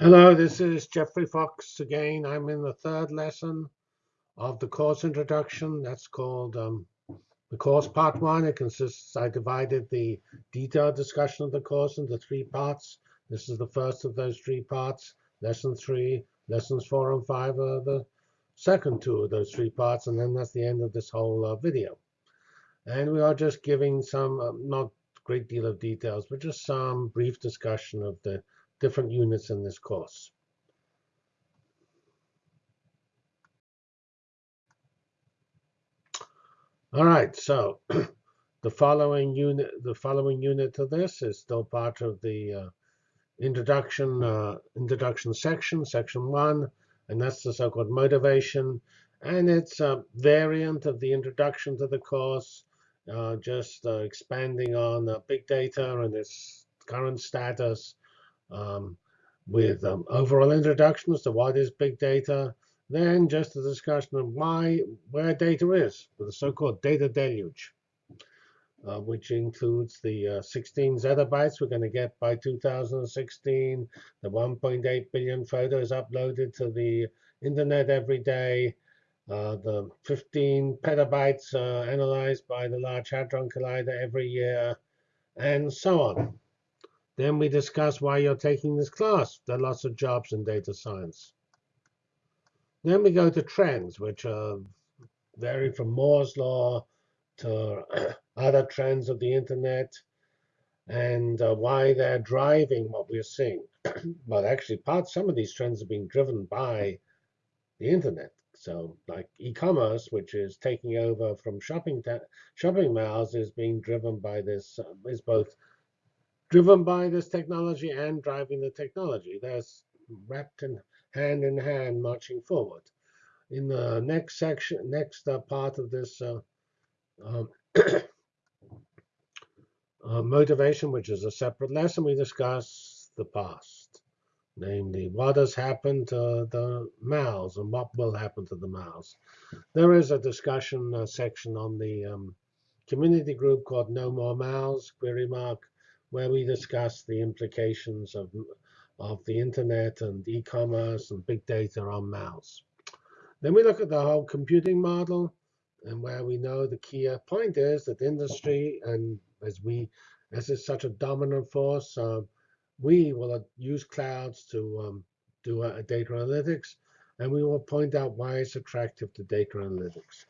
Hello, this is Geoffrey Fox again. I'm in the third lesson of the course introduction. That's called um, the course part one. It consists, I divided the detailed discussion of the course into three parts. This is the first of those three parts. Lesson three, lessons four and five are the second two of those three parts. And then that's the end of this whole uh, video. And we are just giving some, uh, not great deal of details, but just some brief discussion of the different units in this course. All right, so the following unit, the following unit of this is still part of the uh, introduction uh, introduction section, section one, and that's the so-called motivation, and it's a variant of the introduction to the course, uh, just uh, expanding on big data and its current status, um, with um, overall introductions to what is big data, then just a discussion of why where data is, with the so-called data deluge, uh, which includes the uh, 16 zettabytes we're going to get by 2016, the 1.8 billion photos uploaded to the internet every day, uh, the 15 petabytes uh, analyzed by the Large Hadron Collider every year, and so on. Then we discuss why you're taking this class. There are lots of jobs in data science. Then we go to trends, which are vary from Moore's law to other trends of the internet and uh, why they're driving what we're seeing. well, actually, part some of these trends are being driven by the internet. So, like e-commerce, which is taking over from shopping shopping malls, is being driven by this. Uh, is both driven by this technology and driving the technology. That's wrapped in hand in hand marching forward. In the next section, next uh, part of this uh, um, uh, motivation, which is a separate lesson, we discuss the past, namely what has happened to the mals and what will happen to the mals. There is a discussion uh, section on the um, community group called No More Mals, query mark, where we discuss the implications of, of the internet and e-commerce and big data on mals. Then we look at the whole computing model and where we know the key point is that industry and as we as is such a dominant force, uh, we will use clouds to um, do a data analytics, and we will point out why it's attractive to data analytics.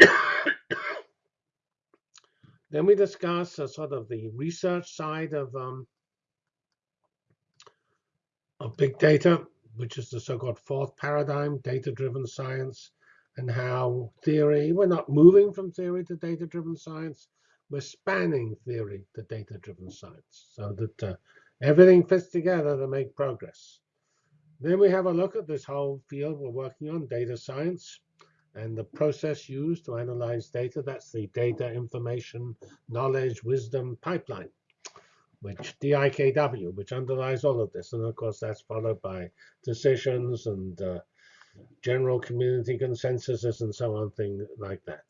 Then we discuss uh, sort of the research side of, um, of big data, which is the so-called fourth paradigm, data-driven science, and how theory, we're not moving from theory to data-driven science, we're spanning theory to data-driven science so that uh, everything fits together to make progress. Then we have a look at this whole field we're working on, data science and the process used to analyze data. That's the data information knowledge wisdom pipeline, which DIKW, which underlies all of this. And of course, that's followed by decisions and uh, general community consensuses and so on, things like that.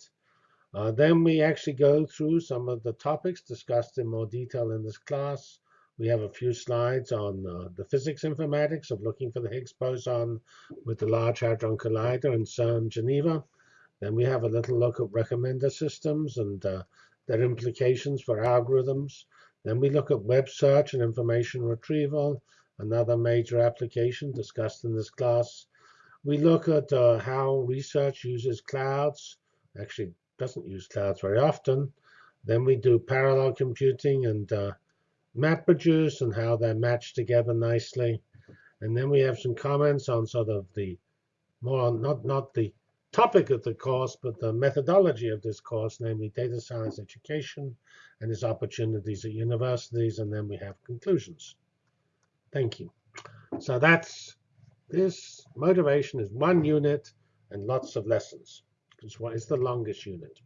Uh, then we actually go through some of the topics discussed in more detail in this class. We have a few slides on uh, the physics informatics of looking for the Higgs boson with the Large Hadron Collider in CERN Geneva. Then we have a little look at recommender systems and uh, their implications for algorithms. Then we look at web search and information retrieval, another major application discussed in this class. We look at uh, how research uses clouds. Actually, doesn't use clouds very often. Then we do parallel computing and uh, MapReduce and how they're matched together nicely. And then we have some comments on sort of the more not not the topic of the course, but the methodology of this course, namely data science education and its opportunities at universities. And then we have conclusions. Thank you. So that's this motivation is one unit and lots of lessons. Because it's the longest unit.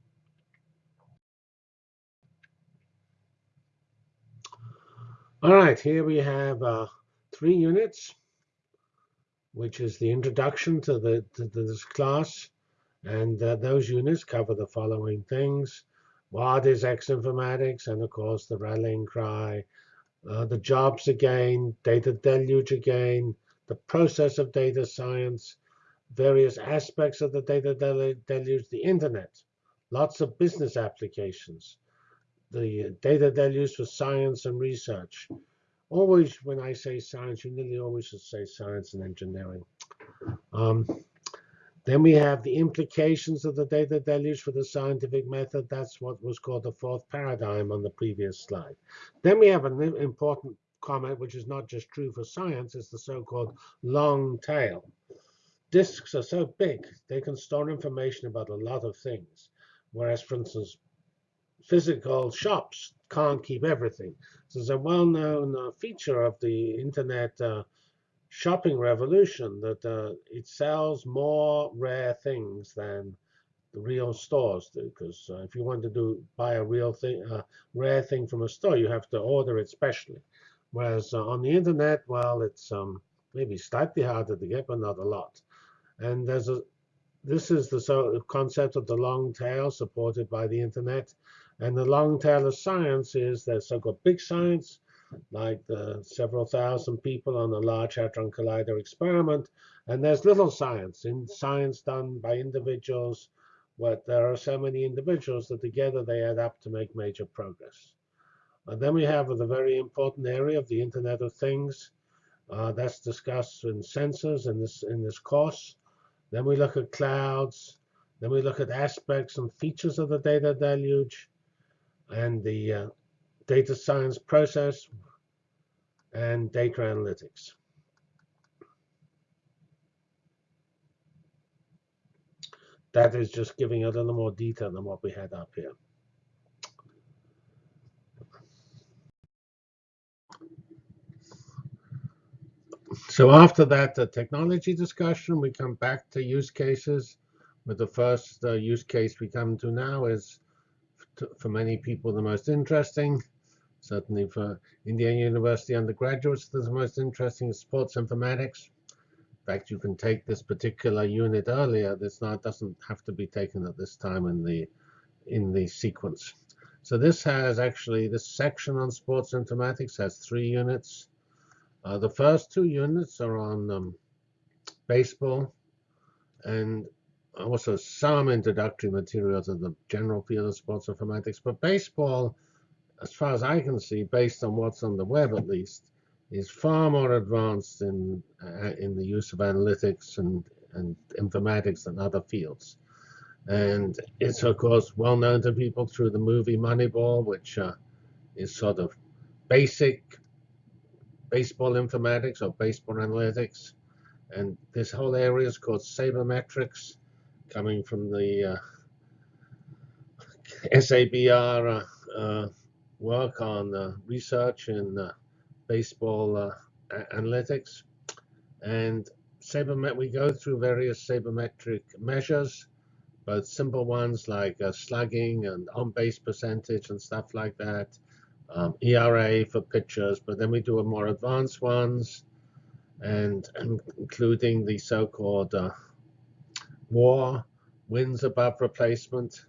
All right, here we have uh, three units, which is the introduction to, the, to this class. And uh, those units cover the following things. What is X informatics? And of course, the rallying cry, uh, the jobs again, data deluge again, the process of data science, various aspects of the data deluge, the internet, lots of business applications, the data deluge for science and research. Always, when I say science, you nearly always should say science and engineering. Um, then we have the implications of the data deluge for the scientific method. That's what was called the fourth paradigm on the previous slide. Then we have an important comment, which is not just true for science, it's the so-called long tail. Disks are so big, they can store information about a lot of things. Whereas, for instance, physical shops can't keep everything. So there's a well-known uh, feature of the internet uh, shopping revolution that uh, it sells more rare things than the real stores do. Because uh, if you want to do buy a real thing, a rare thing from a store, you have to order it specially. Whereas uh, on the internet, well, it's um, maybe slightly harder to get, but not a lot. And there's a this is the so concept of the long tail supported by the internet. And the long tail of science is the so-called big science, like the several thousand people on the Large Hadron Collider experiment. And there's little science, in science done by individuals, but there are so many individuals that together they add up to make major progress. And then we have the very important area of the Internet of Things. Uh, that's discussed in sensors in this in this course. Then we look at clouds. Then we look at aspects and features of the data deluge and the uh, data science process, and data analytics. That is just giving a little more detail than what we had up here. So after that the technology discussion, we come back to use cases. With the first uh, use case we come to now is, for many people, the most interesting. Certainly for Indiana University undergraduates, the most interesting is sports informatics. In fact, you can take this particular unit earlier. This not doesn't have to be taken at this time in the in the sequence. So this has actually this section on sports informatics has three units. Uh, the first two units are on um, baseball and also some introductory material to the general field of sports informatics. But baseball as far as I can see, based on what's on the web at least, is far more advanced in uh, in the use of analytics and and informatics than other fields. And it's of course well known to people through the movie Moneyball, which uh, is sort of basic baseball informatics or baseball analytics. And this whole area is called sabermetrics, coming from the uh, SABR uh, uh work on research in baseball analytics. And sabermet we go through various sabermetric measures, both simple ones like slugging and on-base percentage and stuff like that, um, ERA for pitchers, but then we do a more advanced ones, and, and including the so-called uh, WAR, wins above replacement.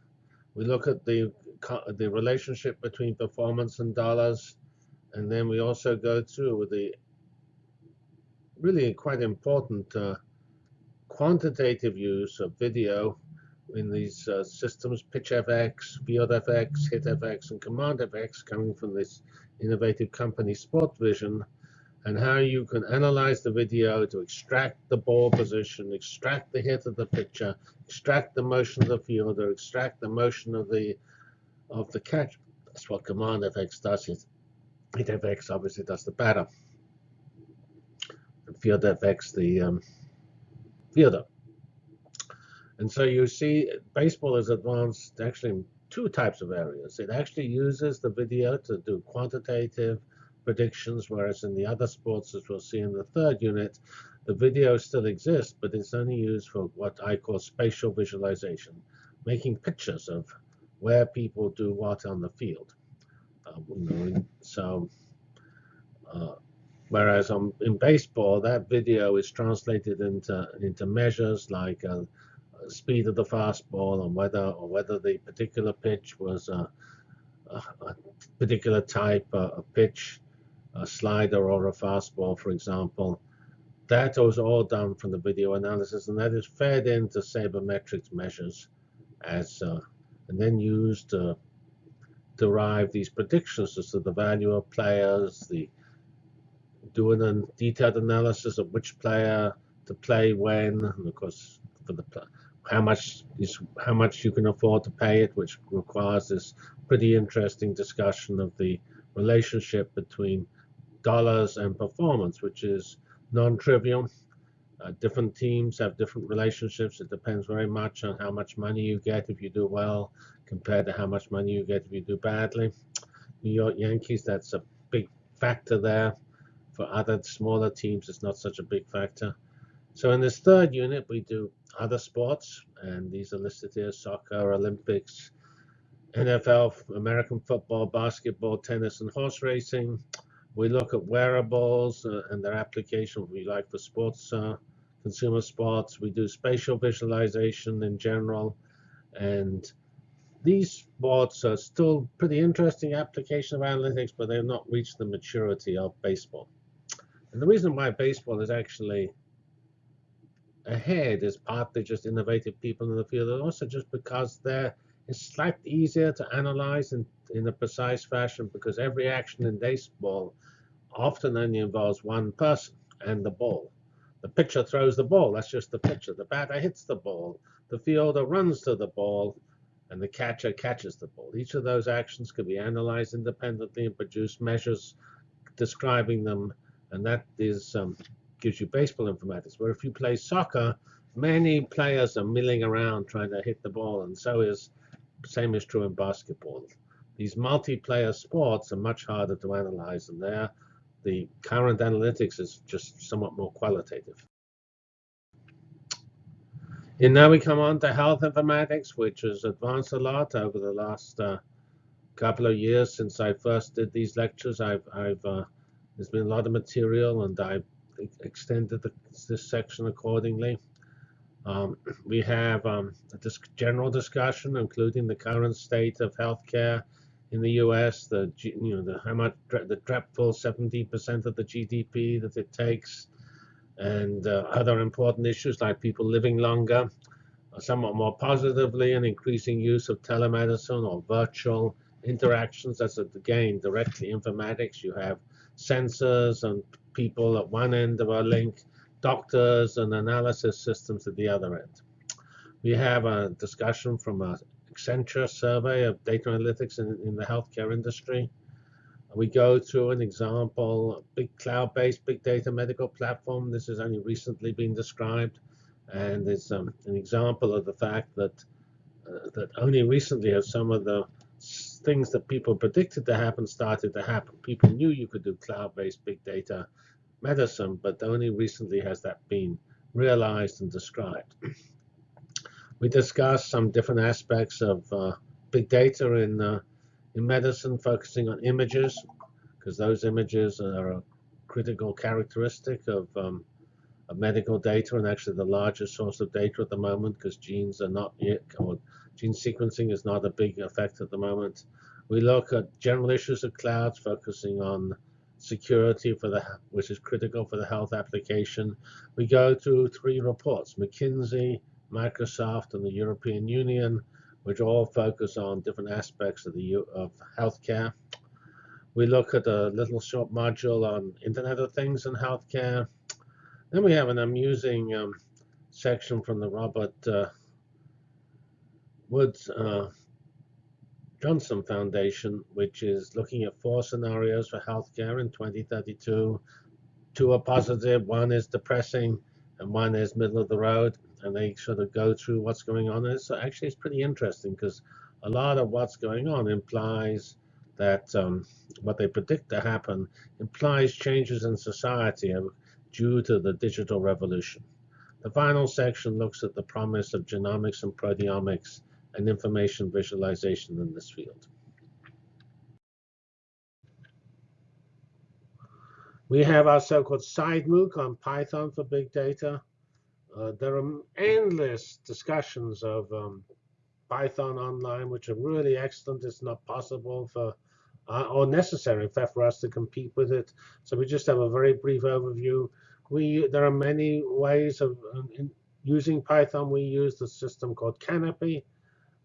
We look at the the relationship between performance and dollars. And then we also go through the really quite important uh, quantitative use of video in these uh, systems, PitchFX, FieldFX, HitFX, and CommandFX, coming from this innovative company SportVision, and how you can analyze the video to extract the ball position, extract the hit of the pitcher, extract the motion of the fielder, extract the motion of the of the catch. That's what command FX does. It, hit FX obviously does the batter. And field FX the um, fielder. And so you see baseball is advanced actually in two types of areas. It actually uses the video to do quantitative predictions, whereas in the other sports, as we'll see in the third unit, the video still exists, but it's only used for what I call spatial visualization, making pictures of where people do what on the field. Uh, so, uh, whereas on, in baseball, that video is translated into into measures like uh, speed of the fastball and whether or whether the particular pitch was a, a, a particular type of pitch a slider or a fastball, for example. That was all done from the video analysis, and that is fed into sabermetrics measures as uh, and then used to derive these predictions as to the value of players, the doing a detailed analysis of which player to play when, and of course for the how much is how much you can afford to pay it, which requires this pretty interesting discussion of the relationship between dollars and performance, which is non-trivial. Uh, different teams have different relationships. It depends very much on how much money you get if you do well compared to how much money you get if you do badly. New York Yankees, that's a big factor there. For other smaller teams, it's not such a big factor. So in this third unit, we do other sports, and these are listed here, soccer, Olympics, NFL, American football, basketball, tennis, and horse racing. We look at wearables uh, and their application, we like for sports, uh, consumer sports. We do spatial visualization in general. And these sports are still pretty interesting application of analytics, but they've not reached the maturity of baseball. And the reason why baseball is actually ahead is partly just innovative people in the field, and also just because they're it's slightly easier to analyze in, in a precise fashion because every action in baseball often only involves one person and the ball. The pitcher throws the ball, that's just the pitcher. The batter hits the ball. The fielder runs to the ball, and the catcher catches the ball. Each of those actions can be analyzed independently and produce measures describing them, and that is um, gives you baseball informatics. Where if you play soccer, many players are milling around trying to hit the ball, and so is same is true in basketball. These multiplayer sports are much harder to analyze, and there the current analytics is just somewhat more qualitative. And now we come on to health informatics, which has advanced a lot over the last uh, couple of years since I first did these lectures. I've, I've uh, there's been a lot of material, and I've extended the, this section accordingly. Um, we have um, a general discussion, including the current state of healthcare in the U.S., the you know the how much the dreadful 70% of the GDP that it takes, and uh, other important issues like people living longer, uh, somewhat more positively, an increasing use of telemedicine or virtual interactions. That's again directly informatics. You have sensors and people at one end of our link doctors and analysis systems at the other end. We have a discussion from a Accenture survey of data analytics in, in the healthcare industry. We go through an example, big cloud-based big data medical platform. This has only recently been described, and it's um, an example of the fact that uh, that only recently have some of the things that people predicted to happen started to happen. People knew you could do cloud-based big data medicine, but only recently has that been realized and described. we discussed some different aspects of uh, big data in, uh, in medicine, focusing on images, because those images are a critical characteristic of, um, of medical data and actually the largest source of data at the moment because genes are not yet, or gene sequencing is not a big effect at the moment. We look at general issues of clouds, focusing on security for the which is critical for the health application. We go through three reports: McKinsey, Microsoft, and the European Union, which all focus on different aspects of the of healthcare. We look at a little short module on Internet of Things in healthcare. Then we have an amusing um, section from the Robert uh, Woods uh, Johnson Foundation, which is looking at four scenarios for healthcare in 2032. Two are positive, one is depressing, and one is middle of the road. And they sort of go through what's going on. And so actually, it's pretty interesting because a lot of what's going on implies that um, what they predict to happen implies changes in society due to the digital revolution. The final section looks at the promise of genomics and proteomics and information visualization in this field. We have our so-called side MOOC on Python for big data. Uh, there are endless discussions of um, Python online, which are really excellent. It's not possible for uh, or necessary, in fact, for us to compete with it. So we just have a very brief overview. We there are many ways of um, in, using Python. We use the system called Canopy,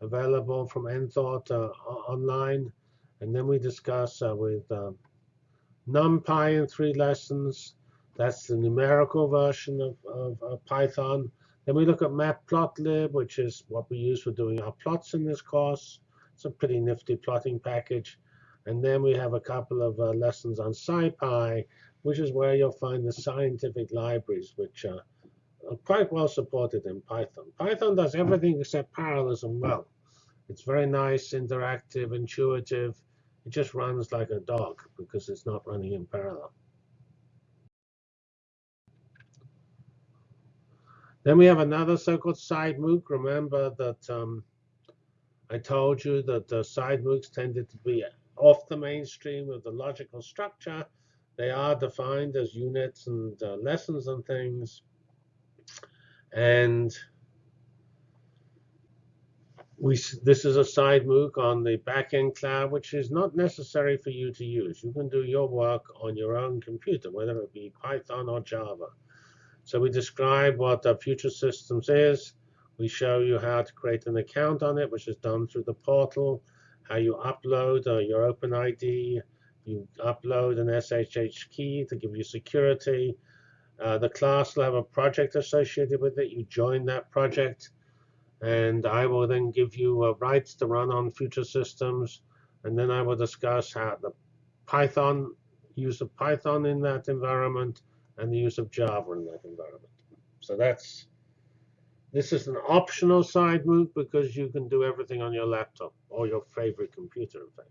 available from Enthought uh, online, and then we discuss uh, with uh, NumPy in three lessons. That's the numerical version of, of, of Python. Then we look at matplotlib, which is what we use for doing our plots in this course. It's a pretty nifty plotting package. And then we have a couple of uh, lessons on SciPy, which is where you'll find the scientific libraries, which uh, quite well supported in Python. Python does everything except parallelism well. It's very nice, interactive, intuitive. It just runs like a dog because it's not running in parallel. Then we have another so-called side MOOC. Remember that um, I told you that the side MOOCs tended to be off the mainstream of the logical structure. They are defined as units and uh, lessons and things. And we, this is a side MOOC on the backend cloud, which is not necessary for you to use. You can do your work on your own computer, whether it be Python or Java. So we describe what the Future Systems is. We show you how to create an account on it, which is done through the portal, how you upload uh, your OpenID, you upload an SSH key to give you security. Uh, the class will have a project associated with it. You join that project and I will then give you uh, rights to run on future systems, and then I will discuss how the Python use of Python in that environment and the use of Java in that environment. So that's this is an optional side MOOC because you can do everything on your laptop or your favorite computer, in fact.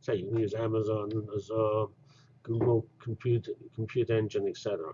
So you can use Amazon, Azure, Google Compute, Compute Engine, etc.